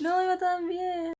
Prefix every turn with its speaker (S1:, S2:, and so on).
S1: No, iba tan bien.